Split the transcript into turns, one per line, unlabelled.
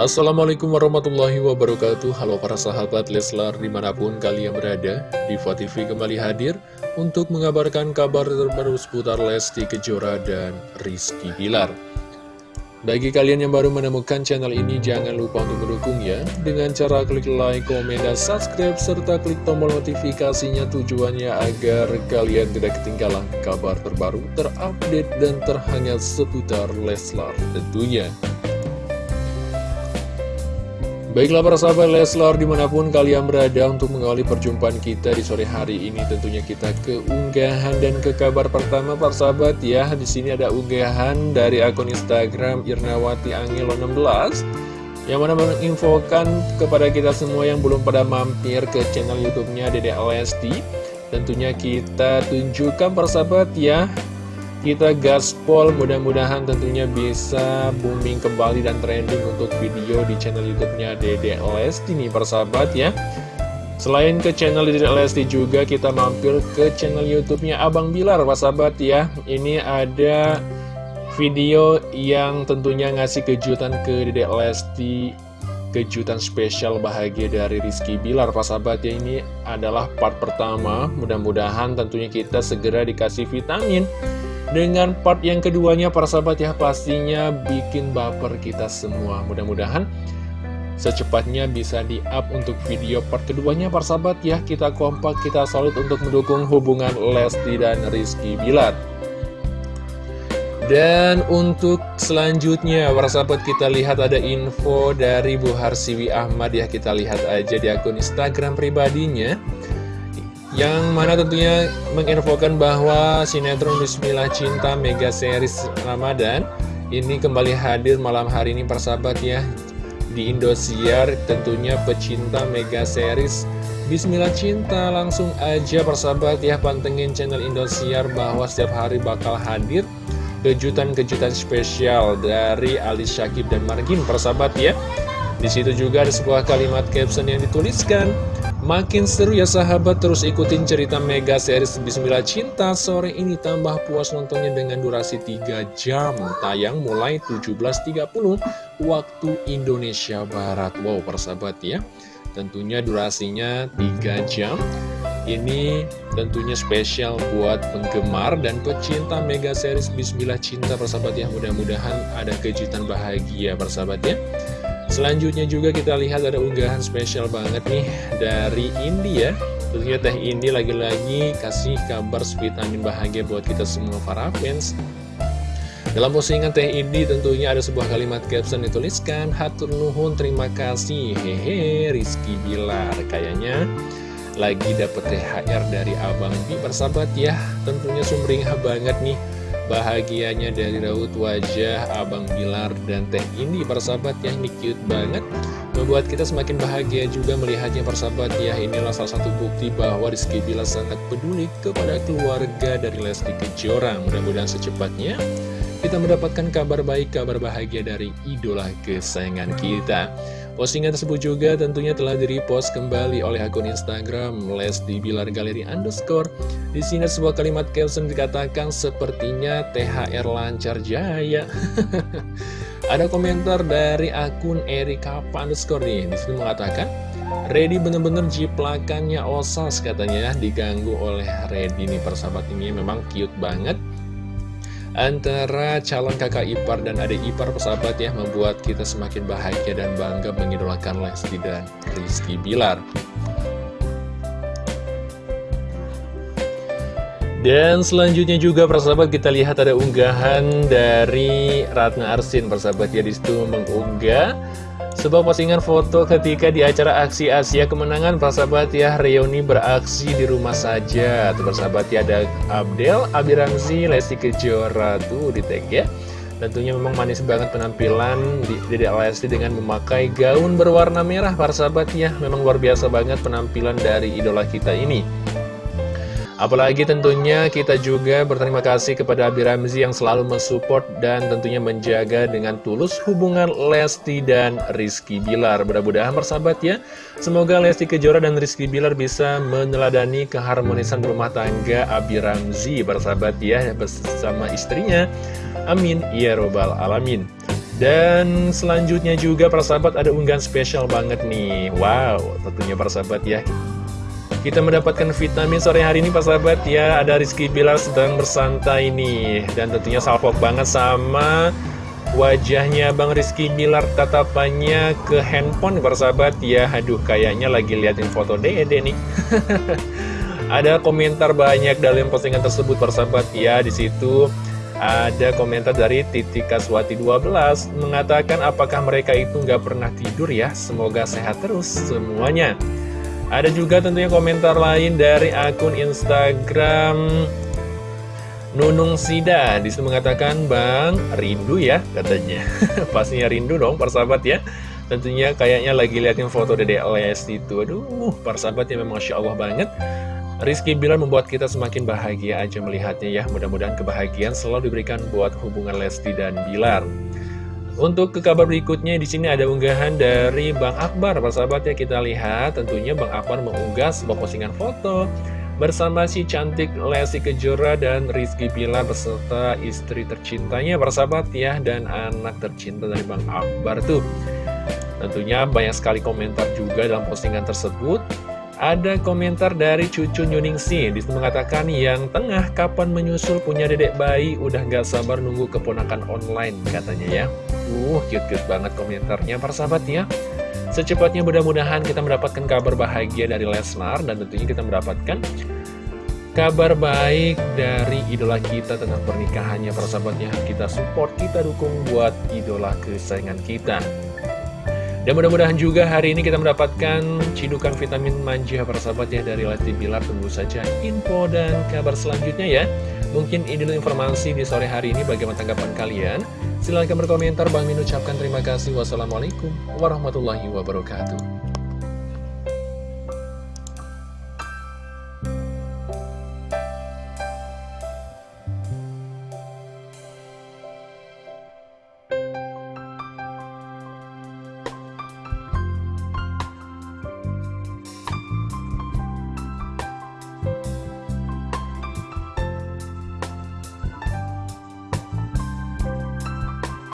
Assalamualaikum warahmatullahi wabarakatuh. Halo para sahabat Leslar di mana pun kalian berada Diva TV kembali hadir untuk mengabarkan kabar terbaru seputar Lesti Kejora dan Rizky Bilar. Bagi kalian yang baru menemukan channel ini jangan lupa untuk mendukung ya. Dengan cara klik like, komen, dan subscribe serta klik tombol notifikasinya tujuannya agar kalian tidak ketinggalan kabar terbaru terupdate dan terhangat seputar Leslar tentunya Baiklah para sahabat Leslar di mana pun kalian berada untuk mengawali perjumpaan kita di sore hari ini tentunya kita ke unggahan dan ke kabar pertama para sahabat ya. Di sini ada unggahan dari akun Instagram Irnawati Angelo 16 yang mana menginfokan kepada kita semua yang belum pada mampir ke channel YouTube-nya Dede Lesti. Tentunya kita tunjukkan para sahabat ya kita gaspol mudah-mudahan tentunya bisa booming kembali dan trending untuk video di channel YouTube-nya Dede Lesti nih persahabat ya. Selain ke channel Dede Lesti juga kita mampir ke channel YouTube-nya Abang Bilar persahabat ya. Ini ada video yang tentunya ngasih kejutan ke Dede Lesti kejutan spesial bahagia dari Rizky Bilar persahabat ya ini adalah part pertama mudah-mudahan tentunya kita segera dikasih vitamin dengan part yang keduanya para sahabat ya pastinya bikin baper kita semua. Mudah-mudahan secepatnya bisa di-up untuk video part keduanya para sahabat ya. Kita kompak, kita solid untuk mendukung hubungan Lesti dan Rizky Bilar. Dan untuk selanjutnya, para sahabat kita lihat ada info dari Bu Harsiwi Ahmad ya. Kita lihat aja di akun Instagram pribadinya yang mana tentunya menginfokan bahwa sinetron Bismillah Cinta Mega Series Ramadan ini kembali hadir malam hari ini persahabat ya. Di Indosiar tentunya pecinta Mega Series Bismillah Cinta. Langsung aja persahabat ya pantengin channel Indosiar bahwa setiap hari bakal hadir kejutan-kejutan spesial dari Ali Syakib dan Margin persahabat ya. Di situ juga ada sebuah kalimat caption yang dituliskan Makin seru ya sahabat. Terus ikutin cerita Mega series Bismillah Cinta. Sore ini tambah puas nontonnya dengan durasi 3 jam. Tayang mulai 17.30 waktu Indonesia Barat. Wow persahabat ya. Tentunya durasinya 3 jam. Ini tentunya spesial buat penggemar dan pecinta Mega series Bismillah Cinta persahabat ya. Mudah-mudahan ada kejutan bahagia persahabat ya Selanjutnya juga kita lihat ada unggahan spesial banget nih dari India. Tentunya Teh Indi lagi-lagi kasih kabar vitamin bahagia buat kita semua para fans. Dalam postingan Teh Indi tentunya ada sebuah kalimat caption dituliskan Hatur Nuhun terima kasih. Hehe Rizky Bilar. Kayaknya lagi dapet THR dari Abang Bi bersahabat ya. Tentunya sumringah banget nih Bahagianya dari raut wajah Abang Bilar dan Teh ini persahabat ya ini cute banget Membuat kita semakin bahagia juga melihatnya persahabat ya Inilah salah satu bukti bahwa Rizky Bilar sangat peduli kepada keluarga dari Lesti Kejora. Mudah-mudahan secepatnya kita mendapatkan kabar baik, kabar bahagia dari idola kesayangan kita Postingan tersebut juga tentunya telah di-repost kembali oleh akun Instagram Lesti Bilar Galeri Underscore. Di sini sebuah kalimat caption dikatakan sepertinya THR lancar jaya. Ada komentar dari akun Erika Underscore nih. Di sini mengatakan Ready bener-bener jiplakannya osas katanya diganggu oleh Ready nih persahabat ini memang cute banget antara calon kakak ipar dan adik ipar persahabat ya membuat kita semakin bahagia dan bangga mengidolakan Lesti dan Rizky Bilar. Dan selanjutnya juga persahabat kita lihat ada unggahan dari Ratna Arsin persahabat ya di situ mengunggah sebuah postingan foto ketika di acara aksi Asia Kemenangan Persahabat ya Reuni beraksi di rumah saja. Tuh persahabat ya ada Abdel, Abi Ramzi, Lesti Kejora. Tuh di tag ya. Tentunya memang manis banget penampilan Dede Lesti dengan memakai gaun berwarna merah para sahabat ya. Memang luar biasa banget penampilan dari idola kita ini Apalagi tentunya kita juga berterima kasih kepada Abi Ramzi yang selalu mensupport dan tentunya menjaga dengan tulus hubungan Lesti dan Rizky Bilar. Mudah-mudahan bersahabat ya. Semoga Lesti Kejora dan Rizky Bilar bisa meneladani keharmonisan rumah tangga Abi Ramzi bersahabat ya bersama istrinya. Amin. Ya Robbal Alamin. Dan selanjutnya juga para sahabat ada unggahan spesial banget nih Wow, tentunya para sahabat ya Kita mendapatkan vitamin sore hari ini para sahabat. Ya Ada Rizky Bilar sedang bersantai nih Dan tentunya salpok banget sama wajahnya Bang Rizky Bilar. Tatapannya ke handphone para sahabat. Ya Aduh kayaknya lagi liatin foto dede nih. Ada komentar banyak dalam postingan tersebut para sahabat. Ya di situ ada komentar dari Titi Kaswati 12 mengatakan apakah mereka itu nggak pernah tidur ya? Semoga sehat terus semuanya. Ada juga tentunya komentar lain dari akun Instagram Nunung Sida. Di situ mengatakan Bang rindu ya katanya. Pastinya rindu dong persahabat ya. Tentunya kayaknya lagi liatin foto Dede Lesti itu. Aduh persahabat ya memang Masya Allah banget. Rizky Bilar membuat kita semakin bahagia aja melihatnya ya. Mudah-mudahan kebahagiaan selalu diberikan buat hubungan Lesti dan Bilar. Untuk ke kabar berikutnya di sini ada unggahan dari Bang Akbar, persahabat ya kita lihat. Tentunya Bang Akbar mengunggah sebuah postingan foto bersama si cantik Lesti Kejora dan Rizky Bilar beserta istri tercintanya. Persahabat ya dan anak tercinta dari Bang Akbar tuh. Tentunya banyak sekali komentar juga dalam postingan tersebut ada komentar dari cucu Nyuningsi Di situ mengatakan yang tengah kapan menyusul punya dedek bayi Udah gak sabar nunggu keponakan online katanya ya. Uh cute-cute banget komentarnya para sahabat ya. Secepatnya mudah-mudahan kita mendapatkan kabar bahagia dari Leslar Dan tentunya kita mendapatkan kabar baik dari idola kita tentang pernikahannya para sahabatnya Kita support, kita dukung buat idola kesayangan kita dan mudah-mudahan juga hari ini kita mendapatkan cidukan vitamin manja para sahabat ya dari Lesti Bilar. Tunggu saja info dan kabar selanjutnya ya. Mungkin ini dulu informasi di sore hari ini bagaimana tanggapan kalian. Silahkan berkomentar. Bang Min ucapkan terima kasih. Wassalamualaikum warahmatullahi wabarakatuh.